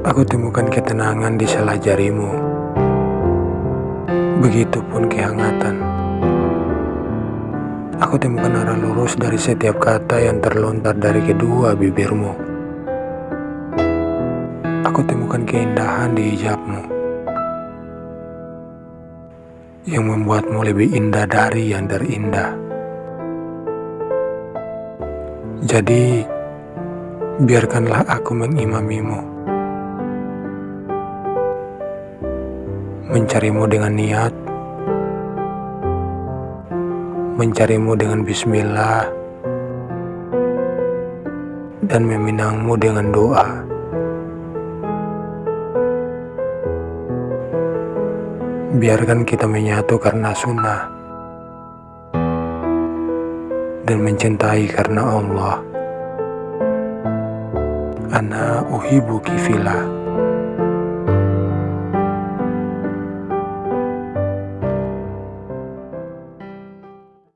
Aku temukan ketenangan di salah jarimu. Begitupun kehangatan. Aku temukan arah lurus dari setiap kata yang terlontar dari kedua bibirmu. Aku temukan keindahan di hijabmu. Yang membuatmu lebih indah dari yang terindah. Jadi, biarkanlah aku mengimamimu. Mencarimu dengan niat, mencarimu dengan bismillah, dan meminangmu dengan doa. Biarkan kita menyatu karena sunnah dan mencintai karena Allah. Ana uhibuki filah.